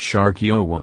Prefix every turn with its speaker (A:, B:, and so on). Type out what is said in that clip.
A: Shark Yowa.